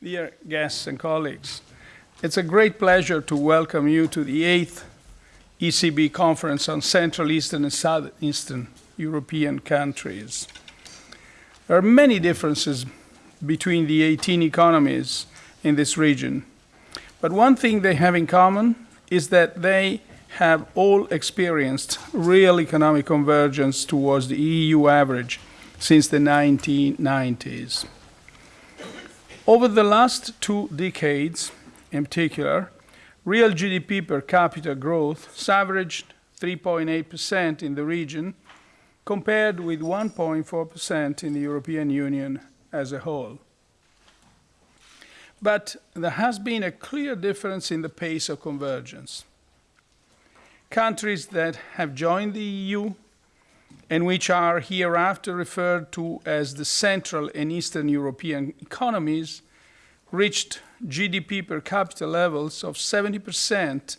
dear guests and colleagues, it's a great pleasure to welcome you to the eighth ECB conference on Central Eastern and Southeastern European countries. There are many differences between the 18 economies in this region, but one thing they have in common is that they have all experienced real economic convergence towards the EU average since the 1990s. Over the last two decades, in particular, real GDP per capita growth averaged 3.8% in the region, compared with 1.4% in the European Union as a whole. But there has been a clear difference in the pace of convergence. Countries that have joined the EU and which are hereafter referred to as the Central and Eastern European economies reached GDP per capita levels of 70%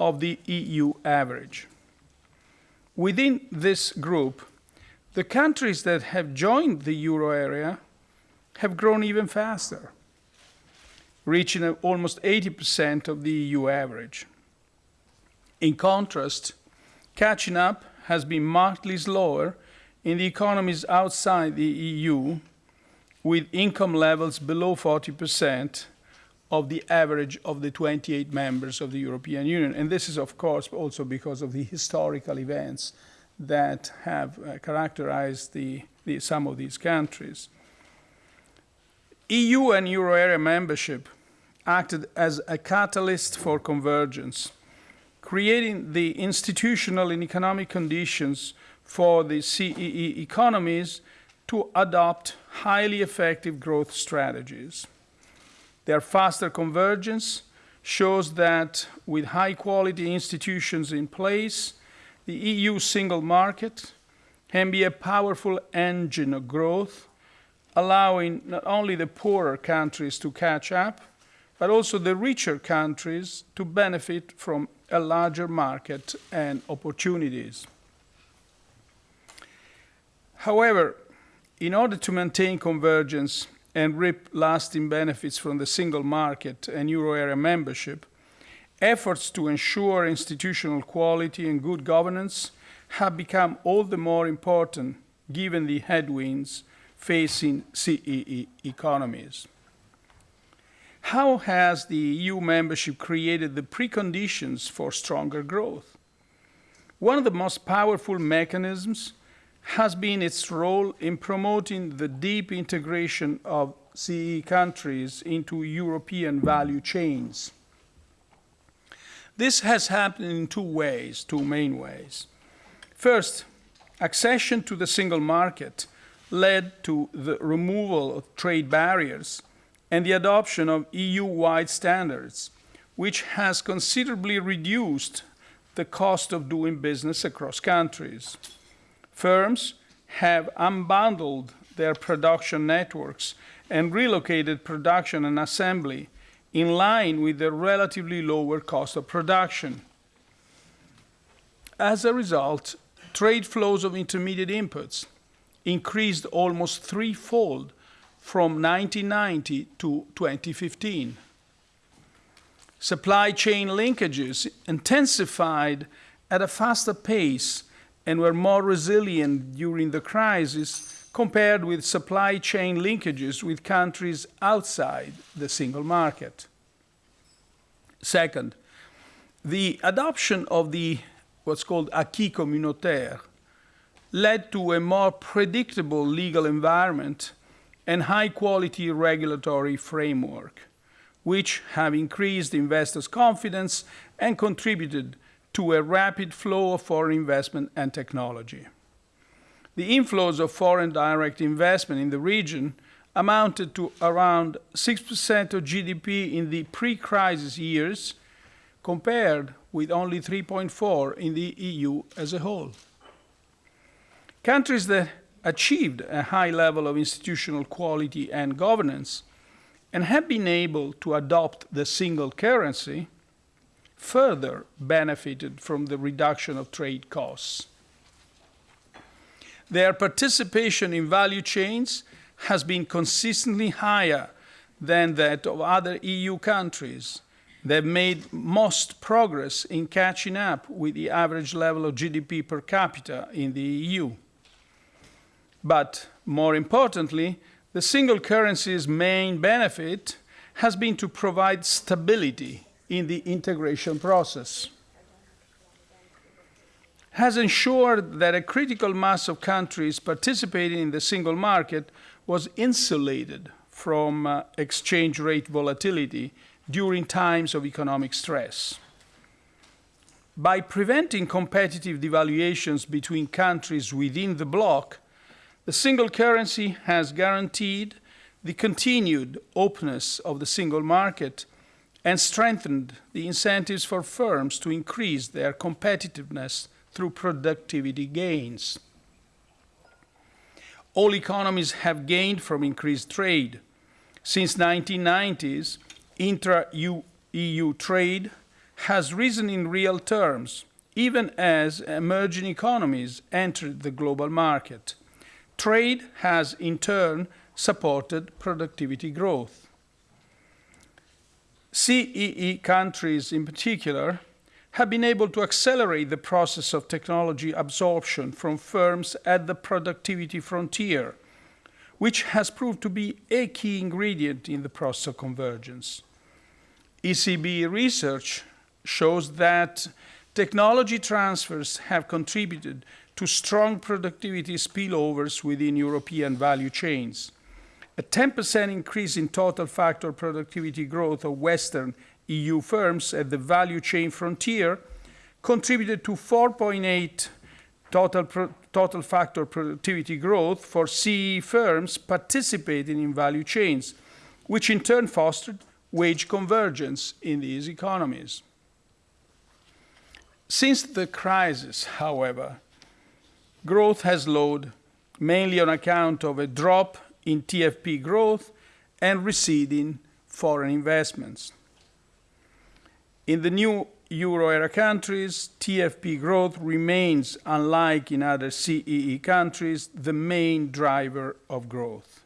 of the EU average. Within this group, the countries that have joined the euro area have grown even faster, reaching almost 80% of the EU average. In contrast, catching up has been markedly slower in the economies outside the EU, with income levels below 40% of the average of the 28 members of the European Union. And this is, of course, also because of the historical events that have uh, characterized the, the, some of these countries. EU and euro area membership acted as a catalyst for convergence, creating the institutional and economic conditions for the CEE economies to adopt highly effective growth strategies. Their faster convergence shows that with high quality institutions in place, the EU single market can be a powerful engine of growth, allowing not only the poorer countries to catch up, but also the richer countries to benefit from a larger market and opportunities. However, in order to maintain convergence and reap lasting benefits from the single market and euro area membership, efforts to ensure institutional quality and good governance have become all the more important given the headwinds facing CEE economies. How has the EU membership created the preconditions for stronger growth? One of the most powerful mechanisms has been its role in promoting the deep integration of CE countries into European value chains. This has happened in two ways, two main ways. First, accession to the single market led to the removal of trade barriers and the adoption of EU-wide standards, which has considerably reduced the cost of doing business across countries. Firms have unbundled their production networks and relocated production and assembly in line with the relatively lower cost of production. As a result, trade flows of intermediate inputs increased almost threefold from 1990 to 2015. Supply chain linkages intensified at a faster pace and were more resilient during the crisis compared with supply chain linkages with countries outside the single market. Second, the adoption of the what's called acquis communautaire led to a more predictable legal environment and high quality regulatory framework, which have increased investors' confidence and contributed to a rapid flow of foreign investment and technology. The inflows of foreign direct investment in the region amounted to around 6% of GDP in the pre-crisis years, compared with only 3.4 in the EU as a whole. Countries that achieved a high level of institutional quality and governance and have been able to adopt the single currency further benefited from the reduction of trade costs. Their participation in value chains has been consistently higher than that of other EU countries. They've made most progress in catching up with the average level of GDP per capita in the EU. But more importantly, the single currency's main benefit has been to provide stability in the integration process has ensured that a critical mass of countries participating in the single market was insulated from uh, exchange rate volatility during times of economic stress. By preventing competitive devaluations between countries within the bloc, the single currency has guaranteed the continued openness of the single market and strengthened the incentives for firms to increase their competitiveness through productivity gains. All economies have gained from increased trade. Since 1990s, intra-EU trade has risen in real terms, even as emerging economies entered the global market. Trade has, in turn, supported productivity growth. CEE countries, in particular, have been able to accelerate the process of technology absorption from firms at the productivity frontier, which has proved to be a key ingredient in the process of convergence. ECB research shows that technology transfers have contributed to strong productivity spillovers within European value chains. A 10% increase in total factor productivity growth of Western EU firms at the value chain frontier contributed to 4.8 total, total factor productivity growth for CE firms participating in value chains, which in turn fostered wage convergence in these economies. Since the crisis, however, growth has slowed, mainly on account of a drop in TFP growth and receding foreign investments. In the new euro area countries, TFP growth remains, unlike in other CEE countries, the main driver of growth.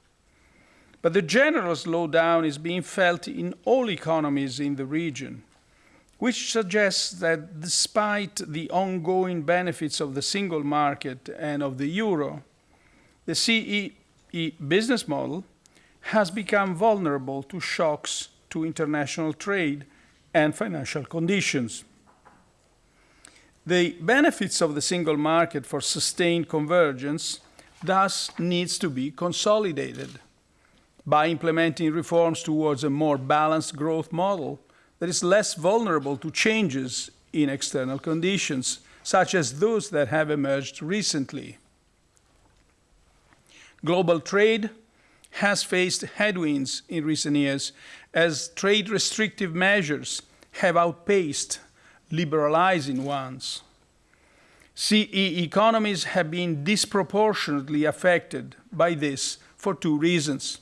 But the general slowdown is being felt in all economies in the region, which suggests that despite the ongoing benefits of the single market and of the euro, the CEE business model has become vulnerable to shocks to international trade and financial conditions. The benefits of the single market for sustained convergence thus needs to be consolidated by implementing reforms towards a more balanced growth model that is less vulnerable to changes in external conditions, such as those that have emerged recently. Global trade has faced headwinds in recent years as trade restrictive measures have outpaced liberalizing ones. CE economies have been disproportionately affected by this for two reasons.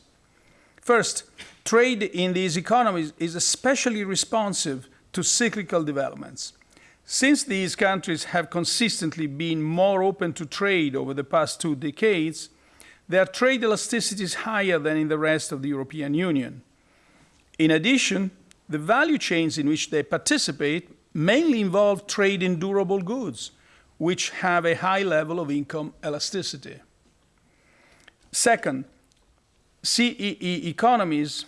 First, trade in these economies is especially responsive to cyclical developments. Since these countries have consistently been more open to trade over the past two decades, their trade elasticity is higher than in the rest of the European Union. In addition, the value chains in which they participate mainly involve trade in durable goods, which have a high level of income elasticity. Second, CEE economies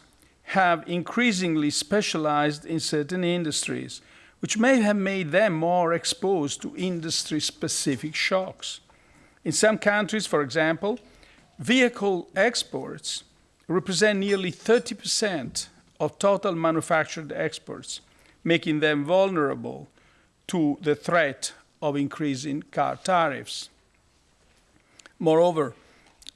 have increasingly specialized in certain industries, which may have made them more exposed to industry-specific shocks. In some countries, for example, vehicle exports represent nearly 30 percent of total manufactured exports, making them vulnerable to the threat of increasing car tariffs. Moreover,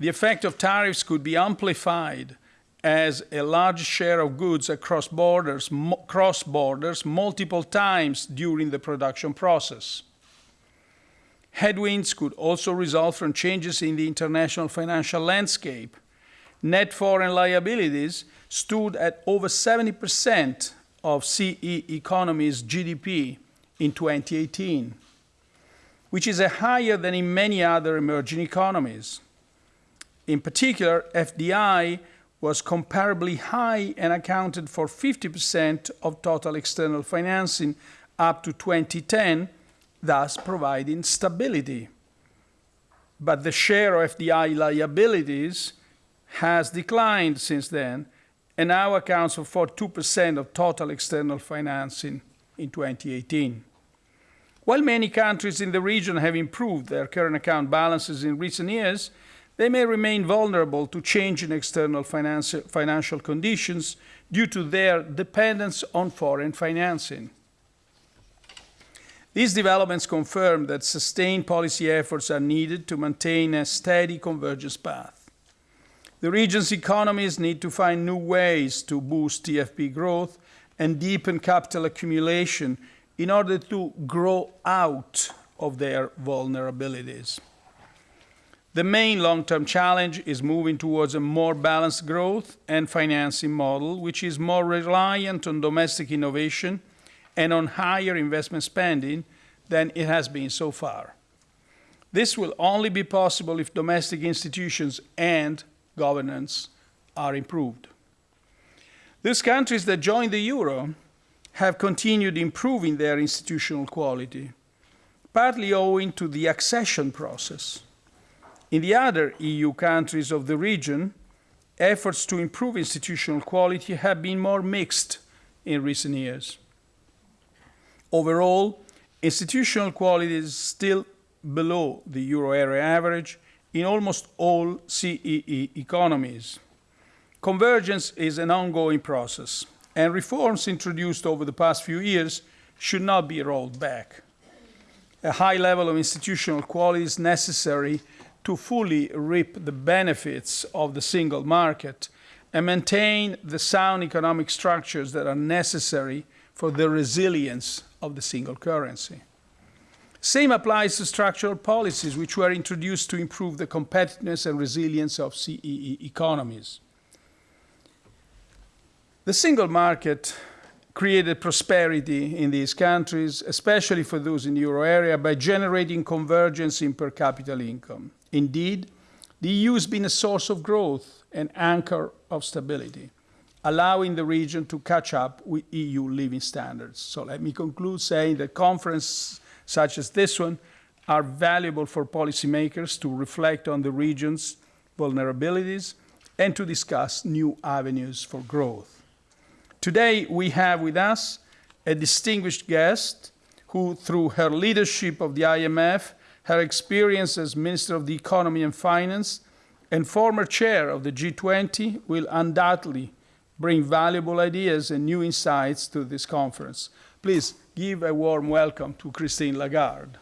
the effect of tariffs could be amplified as a large share of goods across borders, cross borders multiple times during the production process. Headwinds could also result from changes in the international financial landscape. Net foreign liabilities stood at over 70% of CE economy's GDP in 2018, which is higher than in many other emerging economies. In particular, FDI was comparably high and accounted for 50% of total external financing up to 2010, thus providing stability. But the share of FDI liabilities has declined since then and now accounts for 42% of total external financing in 2018. While many countries in the region have improved their current account balances in recent years, they may remain vulnerable to change in external financial conditions due to their dependence on foreign financing. These developments confirm that sustained policy efforts are needed to maintain a steady convergence path. The region's economies need to find new ways to boost TFP growth and deepen capital accumulation in order to grow out of their vulnerabilities. The main long-term challenge is moving towards a more balanced growth and financing model, which is more reliant on domestic innovation and on higher investment spending than it has been so far. This will only be possible if domestic institutions and governance are improved. Those countries that joined the euro have continued improving their institutional quality, partly owing to the accession process. In the other EU countries of the region, efforts to improve institutional quality have been more mixed in recent years. Overall, institutional quality is still below the euro area average in almost all CEE economies. Convergence is an ongoing process, and reforms introduced over the past few years should not be rolled back. A high level of institutional quality is necessary to fully reap the benefits of the single market and maintain the sound economic structures that are necessary for the resilience of the single currency. Same applies to structural policies which were introduced to improve the competitiveness and resilience of CEE economies. The single market created prosperity in these countries, especially for those in the euro area, by generating convergence in per capita income. Indeed, the EU has been a source of growth and anchor of stability allowing the region to catch up with EU living standards. So let me conclude saying that conferences such as this one are valuable for policymakers to reflect on the region's vulnerabilities and to discuss new avenues for growth. Today, we have with us a distinguished guest who, through her leadership of the IMF, her experience as Minister of the Economy and Finance, and former chair of the G20, will undoubtedly bring valuable ideas and new insights to this conference. Please give a warm welcome to Christine Lagarde.